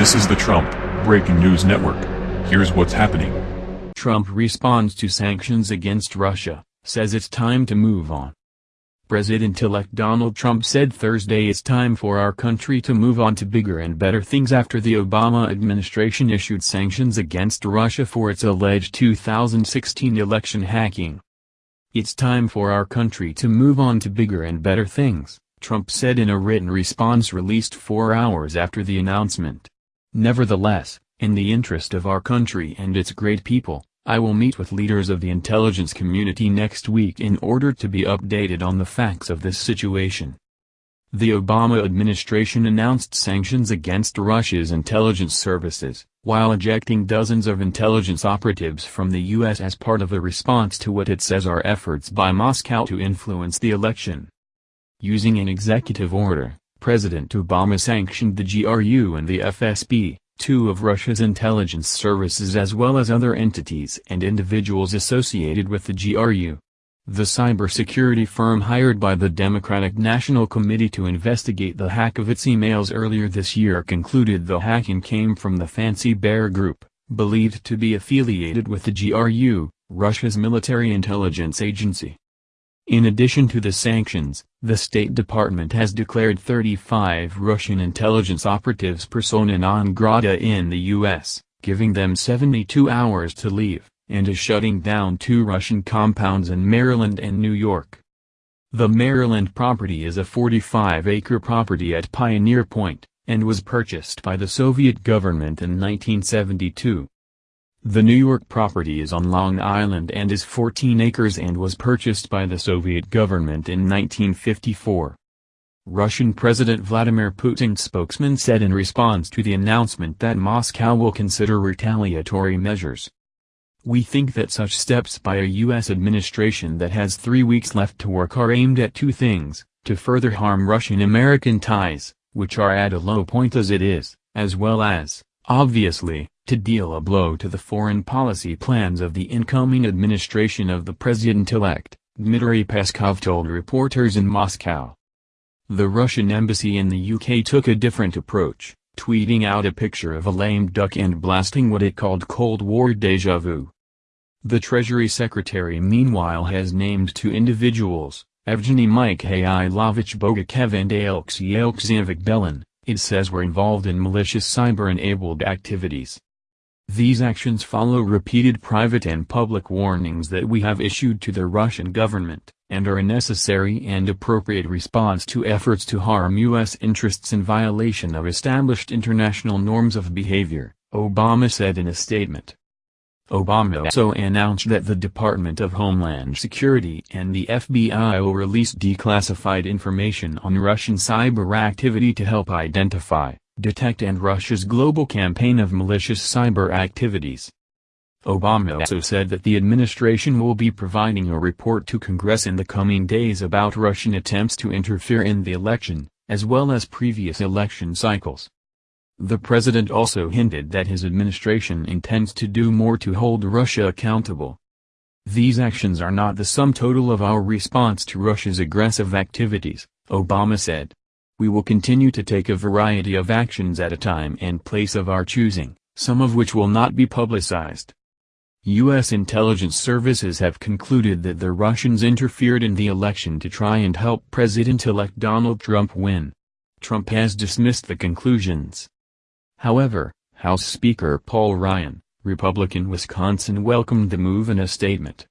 This is the Trump Breaking News Network. Here's what's happening. Trump responds to sanctions against Russia, says it's time to move on. President-elect Donald Trump said Thursday it's time for our country to move on to bigger and better things after the Obama administration issued sanctions against Russia for its alleged 2016 election hacking. It's time for our country to move on to bigger and better things, Trump said in a written response released four hours after the announcement. Nevertheless, in the interest of our country and its great people, I will meet with leaders of the intelligence community next week in order to be updated on the facts of this situation. The Obama administration announced sanctions against Russia's intelligence services, while ejecting dozens of intelligence operatives from the U.S. as part of a response to what it says are efforts by Moscow to influence the election. Using an executive order, President Obama sanctioned the GRU and the FSB, two of Russia's intelligence services as well as other entities and individuals associated with the GRU. The cybersecurity firm hired by the Democratic National Committee to investigate the hack of its emails earlier this year concluded the hacking came from the Fancy Bear Group, believed to be affiliated with the GRU, Russia's military intelligence agency. In addition to the sanctions, the State Department has declared 35 Russian intelligence operatives persona non grata in the U.S., giving them 72 hours to leave, and is shutting down two Russian compounds in Maryland and New York. The Maryland property is a 45-acre property at Pioneer Point, and was purchased by the Soviet government in 1972. The New York property is on Long Island and is 14 acres and was purchased by the Soviet government in 1954. Russian President Vladimir Putin's spokesman said in response to the announcement that Moscow will consider retaliatory measures. We think that such steps by a U.S. administration that has three weeks left to work are aimed at two things, to further harm Russian-American ties, which are at a low point as it is, as well as, obviously, to deal a blow to the foreign policy plans of the incoming administration of the president-elect, Dmitry Peskov told reporters in Moscow. The Russian embassy in the UK took a different approach, tweeting out a picture of a lame duck and blasting what it called Cold War deja vu. The Treasury Secretary meanwhile has named two individuals, Evgeny Mikhailovich Bogachev and Alexei Alexeyevich Belan, it says were involved in malicious cyber-enabled activities. These actions follow repeated private and public warnings that we have issued to the Russian government, and are a necessary and appropriate response to efforts to harm U.S. interests in violation of established international norms of behavior, Obama said in a statement. Obama also announced that the Department of Homeland Security and the FBI will release declassified information on Russian cyber activity to help identify, detect and Russia's global campaign of malicious cyber activities. Obama also said that the administration will be providing a report to Congress in the coming days about Russian attempts to interfere in the election, as well as previous election cycles. The president also hinted that his administration intends to do more to hold Russia accountable. These actions are not the sum total of our response to Russia's aggressive activities, Obama said. We will continue to take a variety of actions at a time and place of our choosing, some of which will not be publicized. U.S. intelligence services have concluded that the Russians interfered in the election to try and help President-elect Donald Trump win. Trump has dismissed the conclusions. However, House Speaker Paul Ryan, Republican Wisconsin welcomed the move in a statement.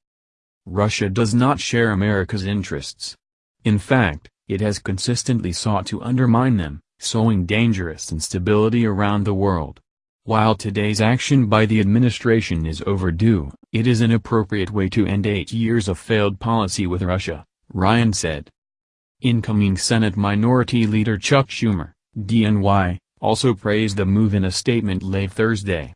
Russia does not share America's interests. In fact, it has consistently sought to undermine them, sowing dangerous instability around the world. While today's action by the administration is overdue, it is an appropriate way to end eight years of failed policy with Russia, Ryan said. Incoming Senate Minority Leader Chuck Schumer, DNY, also praised the move in a statement late Thursday.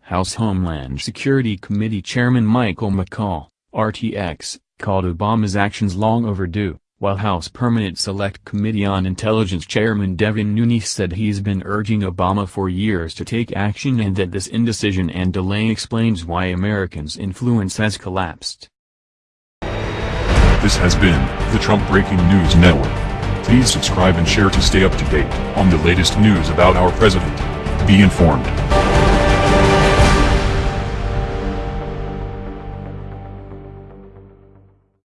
House Homeland Security Committee Chairman Michael McCaul, RTX, called Obama's actions long overdue while House Permanent Select Committee on Intelligence Chairman Devin Nunes said he's been urging Obama for years to take action and that this indecision and delay explains why Americans' influence has collapsed. This has been the Trump Breaking News Network. Please subscribe and share to stay up to date on the latest news about our president. Be informed.